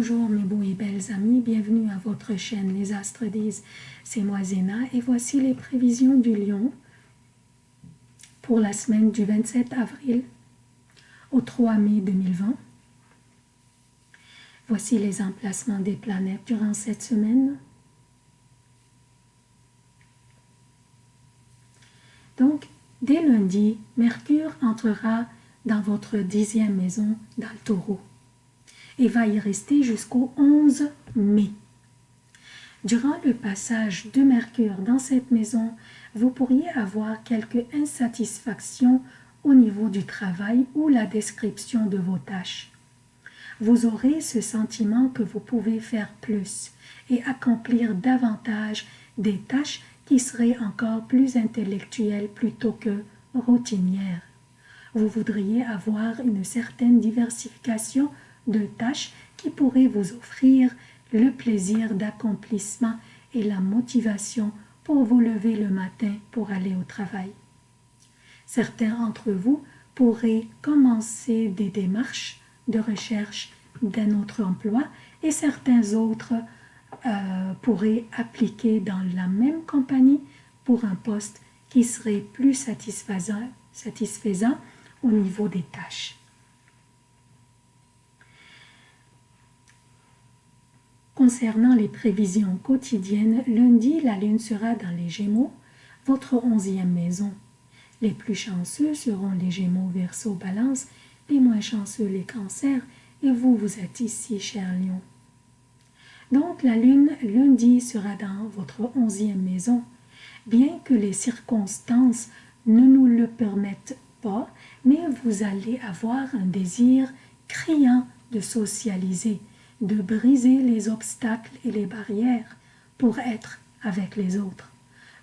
Bonjour mes beaux et belles amis, bienvenue à votre chaîne Les Astres disent, c'est moi Zéna et voici les prévisions du lion pour la semaine du 27 avril au 3 mai 2020. Voici les emplacements des planètes durant cette semaine. Donc, dès lundi, Mercure entrera dans votre dixième maison dans le taureau et va y rester jusqu'au 11 mai. Durant le passage de Mercure dans cette maison, vous pourriez avoir quelques insatisfactions au niveau du travail ou la description de vos tâches. Vous aurez ce sentiment que vous pouvez faire plus et accomplir davantage des tâches qui seraient encore plus intellectuelles plutôt que routinières. Vous voudriez avoir une certaine diversification de tâches qui pourraient vous offrir le plaisir d'accomplissement et la motivation pour vous lever le matin pour aller au travail. Certains d'entre vous pourraient commencer des démarches de recherche d'un autre emploi et certains autres euh, pourraient appliquer dans la même compagnie pour un poste qui serait plus satisfaisant, satisfaisant au niveau des tâches. Concernant les prévisions quotidiennes, lundi, la lune sera dans les Gémeaux, votre onzième maison. Les plus chanceux seront les Gémeaux, Verseau, Balance, les moins chanceux les Cancers, et vous, vous êtes ici, cher Lion. Donc, la lune, lundi, sera dans votre onzième maison. Bien que les circonstances ne nous le permettent pas, mais vous allez avoir un désir criant de socialiser, de briser les obstacles et les barrières pour être avec les autres.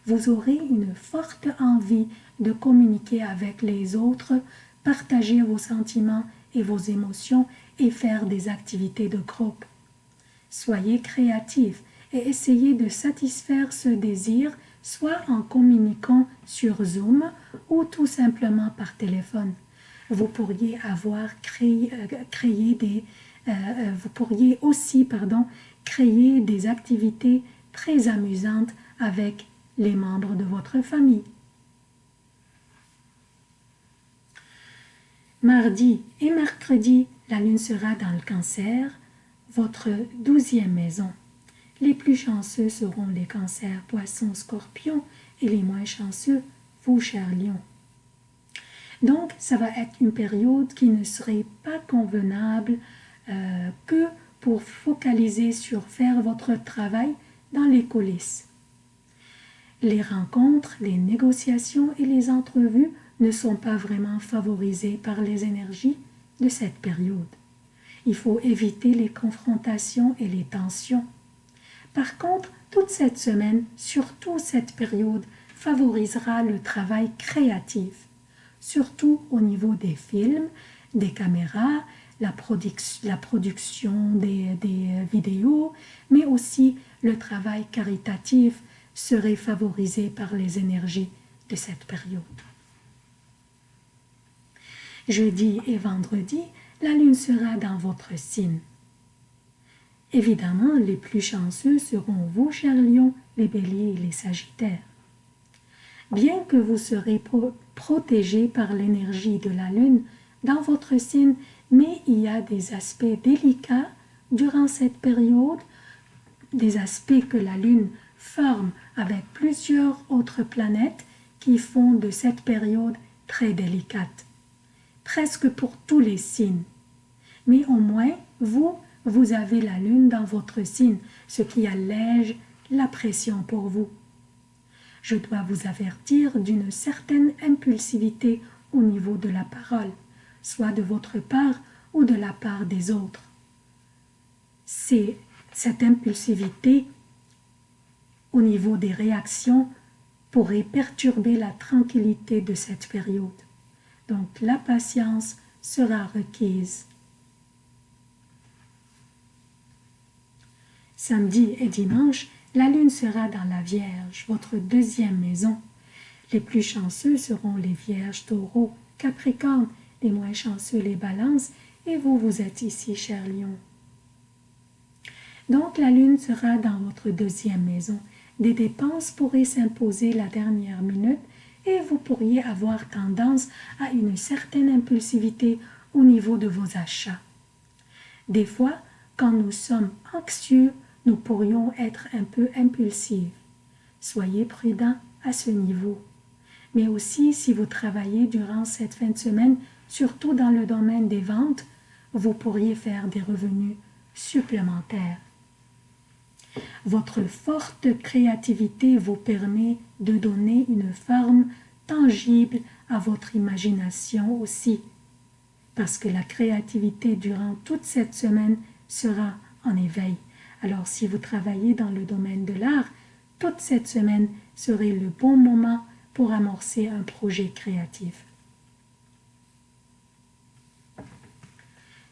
Vous aurez une forte envie de communiquer avec les autres, partager vos sentiments et vos émotions et faire des activités de groupe. Soyez créatifs et essayez de satisfaire ce désir soit en communiquant sur Zoom ou tout simplement par téléphone. Vous pourriez avoir créé, euh, créé des, euh, euh, vous pourriez aussi pardon, créer des activités très amusantes avec les membres de votre famille. Mardi et mercredi, la lune sera dans le cancer, votre douzième maison. Les plus chanceux seront les cancers, poissons, scorpions et les moins chanceux, vous, chers lions. Donc, ça va être une période qui ne serait pas convenable euh, que pour focaliser sur faire votre travail dans les coulisses. Les rencontres, les négociations et les entrevues ne sont pas vraiment favorisées par les énergies de cette période. Il faut éviter les confrontations et les tensions. Par contre, toute cette semaine, surtout cette période, favorisera le travail créatif, surtout au niveau des films, des caméras, la, production des, des vidéos, mais aussi le travail caritatif serait favorisé par les énergies de cette période. Jeudi et vendredi, la lune sera dans votre signe. Évidemment, les plus chanceux seront vous, chers lions, les béliers et les sagittaires. Bien que vous serez protégés par l'énergie de la lune dans votre signe, mais il y a des aspects délicats durant cette période, des aspects que la lune forme avec plusieurs autres planètes qui font de cette période très délicate, presque pour tous les signes. Mais au moins, vous, vous avez la lune dans votre signe, ce qui allège la pression pour vous. Je dois vous avertir d'une certaine impulsivité au niveau de la parole, soit de votre part ou de la part des autres. C'est cette impulsivité au niveau des réactions pourrait perturber la tranquillité de cette période. Donc la patience sera requise. Samedi et dimanche, la lune sera dans la Vierge, votre deuxième maison. Les plus chanceux seront les Vierges, Taureaux, Capricorne, les moins chanceux les Balances, et vous, vous êtes ici, cher lion. Donc la lune sera dans votre deuxième maison. Des dépenses pourraient s'imposer la dernière minute et vous pourriez avoir tendance à une certaine impulsivité au niveau de vos achats. Des fois, quand nous sommes anxieux, nous pourrions être un peu impulsifs. Soyez prudent à ce niveau. Mais aussi, si vous travaillez durant cette fin de semaine, surtout dans le domaine des ventes, vous pourriez faire des revenus supplémentaires. Votre forte créativité vous permet de donner une forme tangible à votre imagination aussi, parce que la créativité durant toute cette semaine sera en éveil. Alors si vous travaillez dans le domaine de l'art, toute cette semaine serait le bon moment pour amorcer un projet créatif.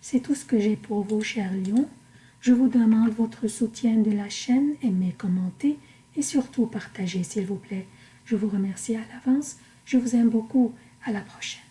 C'est tout ce que j'ai pour vous, chers lions. Je vous demande votre soutien de la chaîne, aimez, commentez et surtout partagez, s'il vous plaît. Je vous remercie à l'avance. Je vous aime beaucoup. À la prochaine.